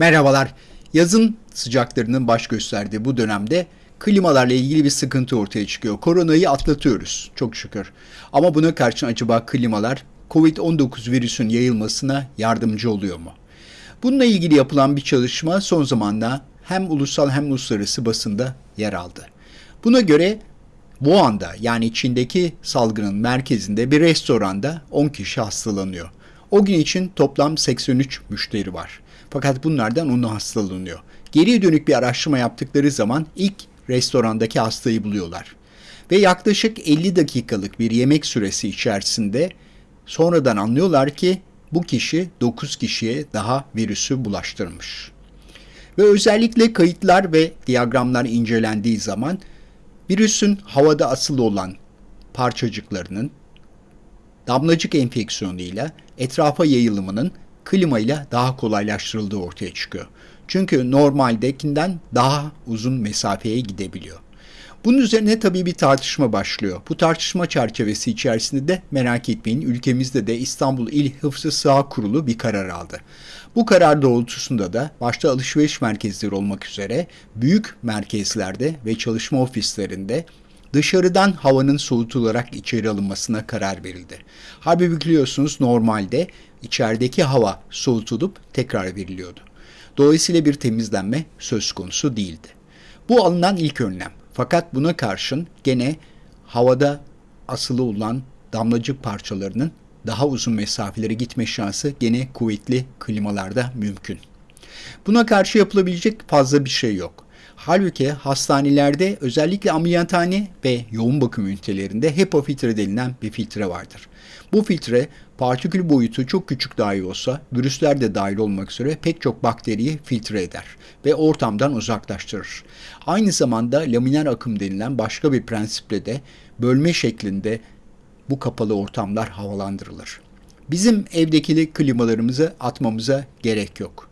Merhabalar. Yazın sıcaklarının baş gösterdiği bu dönemde klimalarla ilgili bir sıkıntı ortaya çıkıyor. Koronayı atlatıyoruz çok şükür. Ama buna karşın acaba klimalar COVID-19 virüsün yayılmasına yardımcı oluyor mu? Bununla ilgili yapılan bir çalışma son zamanda hem ulusal hem uluslararası basında yer aldı. Buna göre Wuhan'da yani Çin'deki salgının merkezinde bir restoranda 10 kişi hastalanıyor. O gün için toplam 83 müşteri var. Fakat bunlardan onu hastalanıyor. Geriye dönük bir araştırma yaptıkları zaman ilk restorandaki hastayı buluyorlar. Ve yaklaşık 50 dakikalık bir yemek süresi içerisinde sonradan anlıyorlar ki bu kişi 9 kişiye daha virüsü bulaştırmış. Ve özellikle kayıtlar ve diyagramlar incelendiği zaman virüsün havada asılı olan parçacıklarının damlacık enfeksiyonuyla etrafa yayılımının klimayla daha kolaylaştırıldığı ortaya çıkıyor. Çünkü normaldekinden daha uzun mesafeye gidebiliyor. Bunun üzerine tabii bir tartışma başlıyor. Bu tartışma çerçevesi içerisinde de merak etmeyin ülkemizde de İstanbul İl Hıfzı Sıha Kurulu bir karar aldı. Bu karar doğrultusunda da başta alışveriş merkezleri olmak üzere büyük merkezlerde ve çalışma ofislerinde dışarıdan havanın soğutularak içeri alınmasına karar verildi. Halbuki biliyorsunuz normalde içerideki hava soğutulup tekrar veriliyordu. Dolayısıyla bir temizlenme söz konusu değildi. Bu alınan ilk önlem. Fakat buna karşın gene havada asılı olan damlacık parçalarının daha uzun mesafelere gitme şansı gene kuvvetli klimalarda mümkün. Buna karşı yapılabilecek fazla bir şey yok. Halbuki hastanelerde özellikle ameliyathane ve yoğun bakım ünitelerinde HEPA filtre denilen bir filtre vardır. Bu filtre partikül boyutu çok küçük dahi olsa virüsler de dahil olmak üzere pek çok bakteriyi filtre eder ve ortamdan uzaklaştırır. Aynı zamanda laminer akım denilen başka bir prensiple de bölme şeklinde bu kapalı ortamlar havalandırılır. Bizim evdeki klimalarımızı atmamıza gerek yok.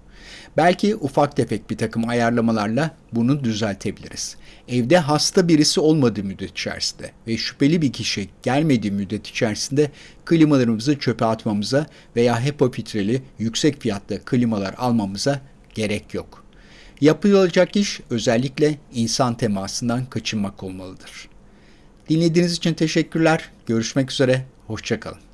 Belki ufak tefek bir takım ayarlamalarla bunu düzeltebiliriz. Evde hasta birisi olmadığı müddet içerisinde ve şüpheli bir kişi gelmediği müddet içerisinde klimalarımızı çöpe atmamıza veya HEPA filtreli yüksek fiyatlı klimalar almamıza gerek yok. Yapılacak iş özellikle insan temasından kaçınmak olmalıdır. Dinlediğiniz için teşekkürler. Görüşmek üzere. Hoşçakalın.